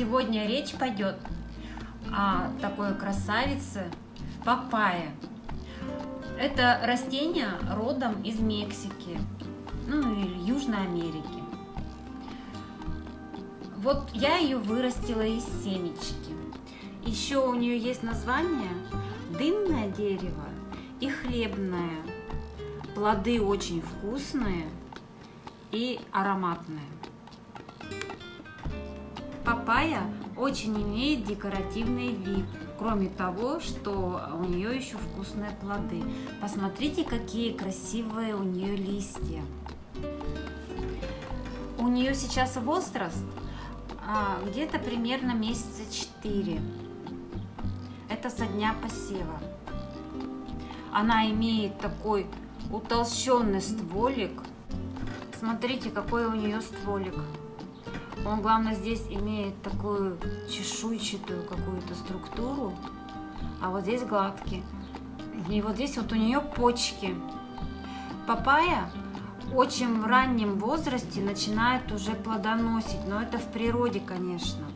Сегодня речь пойдет о такой красавице папайя. Это растение родом из Мексики, ну или Южной Америки. Вот я ее вырастила из семечки. Еще у нее есть название дымное дерево и хлебное. Плоды очень вкусные и ароматные. Папайя очень имеет декоративный вид, кроме того, что у нее еще вкусные плоды. Посмотрите, какие красивые у нее листья. У нее сейчас возраст а, где-то примерно месяца 4. Это со дня посева. Она имеет такой утолщенный стволик. Смотрите, какой у нее стволик. Он, главное, здесь имеет такую чешуйчатую какую-то структуру, а вот здесь гладкий. И вот здесь вот у нее почки. Папайя очень в раннем возрасте начинает уже плодоносить, но это в природе, конечно.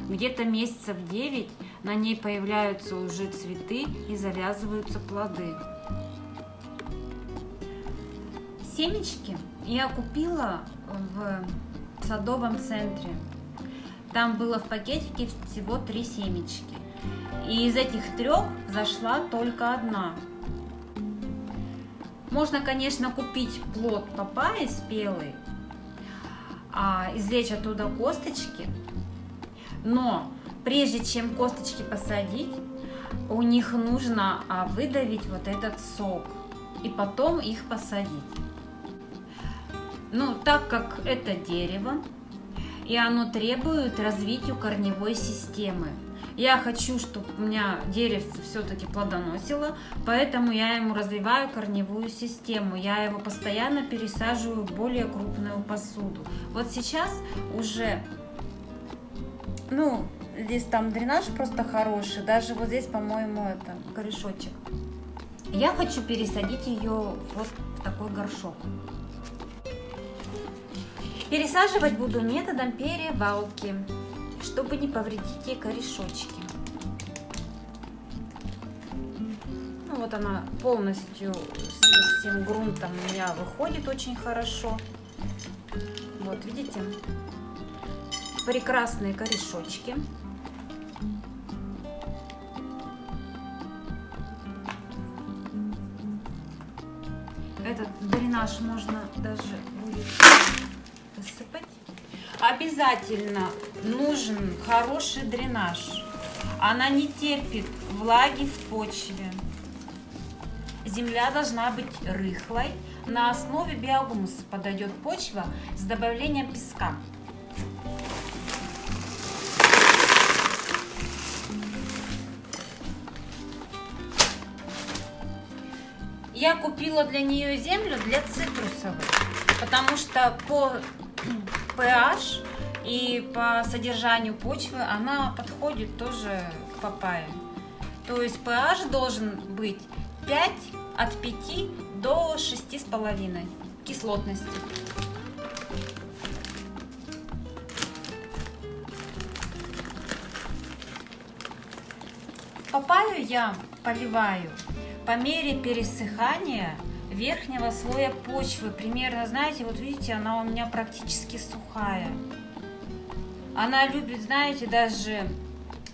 Где-то месяцев 9 на ней появляются уже цветы и завязываются плоды. Семечки я купила в в садовом центре. Там было в пакетике всего три семечки. И из этих трех зашла только одна. Можно, конечно, купить плод папайи спелый, а извлечь оттуда косточки. Но прежде чем косточки посадить, у них нужно а, выдавить вот этот сок и потом их посадить. Ну, так как это дерево, и оно требует развитию корневой системы. Я хочу, чтобы у меня деревце все-таки плодоносило, поэтому я ему развиваю корневую систему. Я его постоянно пересаживаю в более крупную посуду. Вот сейчас уже, ну, здесь там дренаж просто хороший, даже вот здесь, по-моему, это корешочек. Я хочу пересадить ее вот в такой горшок. Пересаживать буду методом перевалки, чтобы не повредить ей корешочки. Ну, вот она полностью с всем грунтом у меня выходит очень хорошо. Вот, видите? Прекрасные корешочки. Этот дренаж можно даже будет. Обязательно нужен хороший дренаж. Она не терпит влаги в почве. Земля должна быть рыхлой. На основе биогумуса подойдет почва с добавлением песка. Я купила для нее землю для цитрусовых, потому что по pH и по содержанию почвы она подходит тоже к папайе. То есть pH должен быть 5 от 5 до 6,5 кислотности. Папайю я поливаю по мере пересыхания верхнего слоя почвы. Примерно, знаете, вот видите, она у меня практически сухая. Она любит, знаете, даже...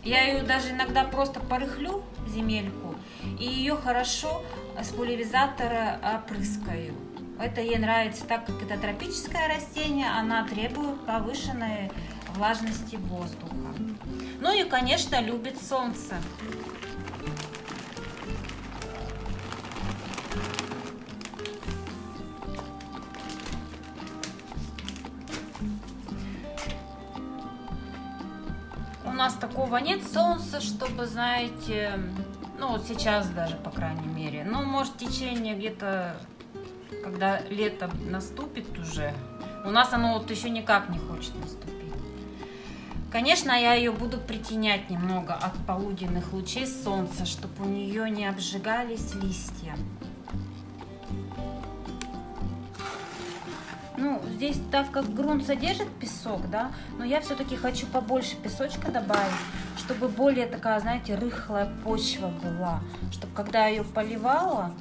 Я ее даже иногда просто порыхлю, земельку, и ее хорошо с пульверизатора опрыскаю. Это ей нравится, так как это тропическое растение, она требует повышенной влажности воздуха. Ну и, конечно, любит солнце. Нас такого нет солнца, чтобы, знаете, ну вот сейчас даже, по крайней мере, ну, может, течение где-то, когда лето наступит уже, у нас оно вот еще никак не хочет наступить. Конечно, я ее буду притенять немного от полуденных лучей солнца, чтобы у нее не обжигались листья. Ну, здесь, так как грунт содержит песок, да, но я все-таки хочу побольше песочка добавить, чтобы более такая, знаете, рыхлая почва была. Чтобы когда ее поливала,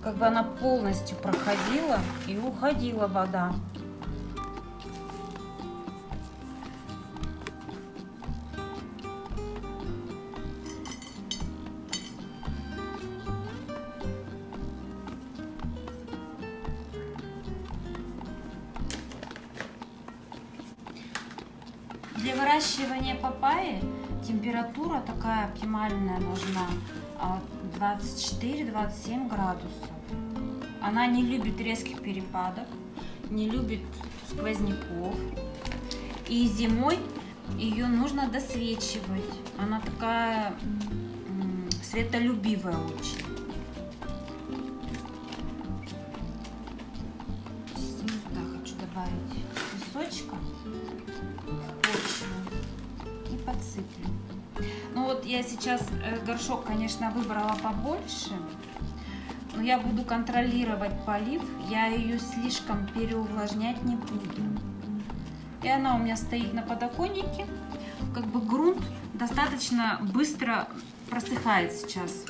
как бы она полностью проходила и уходила вода. Для выращивания папайи температура такая оптимальная нужна 24-27 а, градусов. Она не любит резких перепадов, не любит сквозняков. И зимой ее нужно досвечивать. Она такая светолюбивая очень. Подсыплю. Ну вот я сейчас э, горшок, конечно, выбрала побольше, но я буду контролировать полив, я ее слишком переувлажнять не буду. И она у меня стоит на подоконнике, как бы грунт достаточно быстро просыхает сейчас.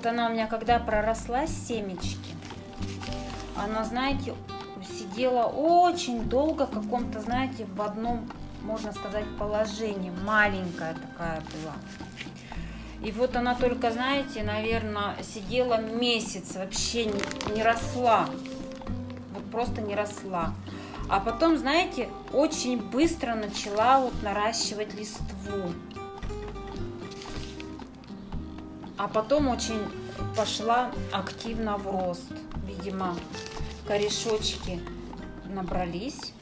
Вот она у меня когда проросла семечки, она, знаете, сидела очень долго в каком-то, знаете, в одном, можно сказать, положении. Маленькая такая была. И вот она только, знаете, наверное, сидела месяц, вообще не, не росла. Вот просто не росла. А потом, знаете, очень быстро начала вот наращивать листву. А потом очень пошла активно в рост. Видимо, корешочки набрались.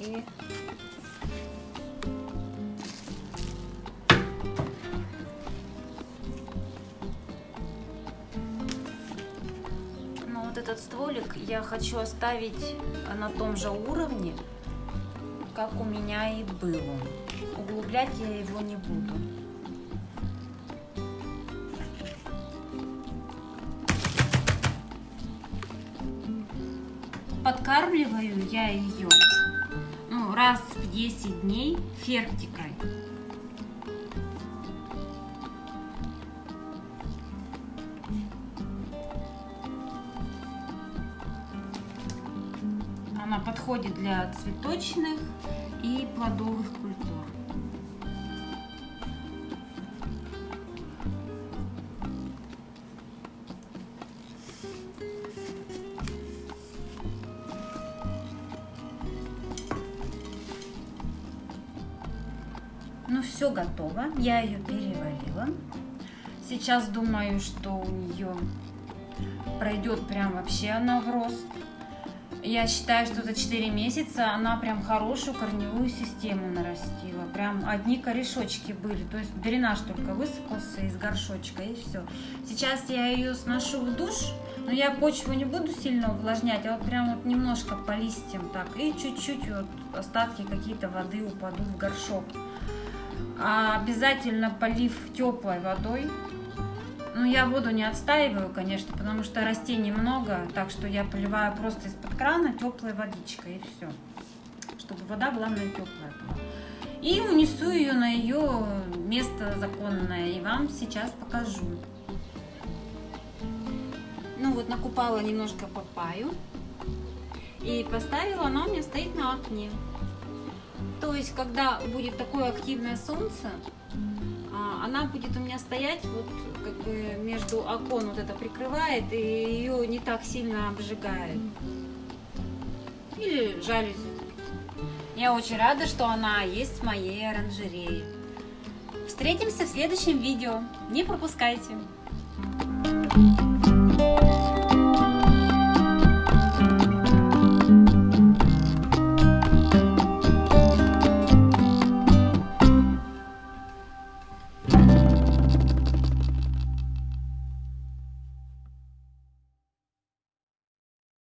И ну, вот этот стволик я хочу оставить на том же уровне, как у меня и был. Углублять я его не буду. Подкармливаю я ее ну, раз в 10 дней фертикой. Она подходит для цветочных и плодовых культур. Все готово. Я ее переварила. Сейчас думаю, что у нее пройдет прям вообще она в рост. Я считаю, что за 4 месяца она прям хорошую корневую систему нарастила. Прям одни корешочки были. То есть дренаж только высыпался из горшочка и все. Сейчас я ее сношу в душ, но я почву не буду сильно увлажнять, а вот прям вот немножко по листьям так. И чуть-чуть вот остатки какие-то воды упадут в горшок. А обязательно полив теплой водой. Ну, я воду не отстаиваю, конечно, потому что растений много, так что я поливаю просто из-под крана теплой водичкой и все. Чтобы вода, главное, теплая была. И унесу ее на ее место законное, и вам сейчас покажу. Ну вот, накупала немножко папаю и поставила, она у меня стоит на окне. То есть, когда будет такое активное солнце, а, она будет у меня стоять вот как бы между окон вот это прикрывает и ее не так сильно обжигает. Или жалюзи. Я очень рада, что она есть в моей оранжерее. Встретимся в следующем видео. Не пропускайте.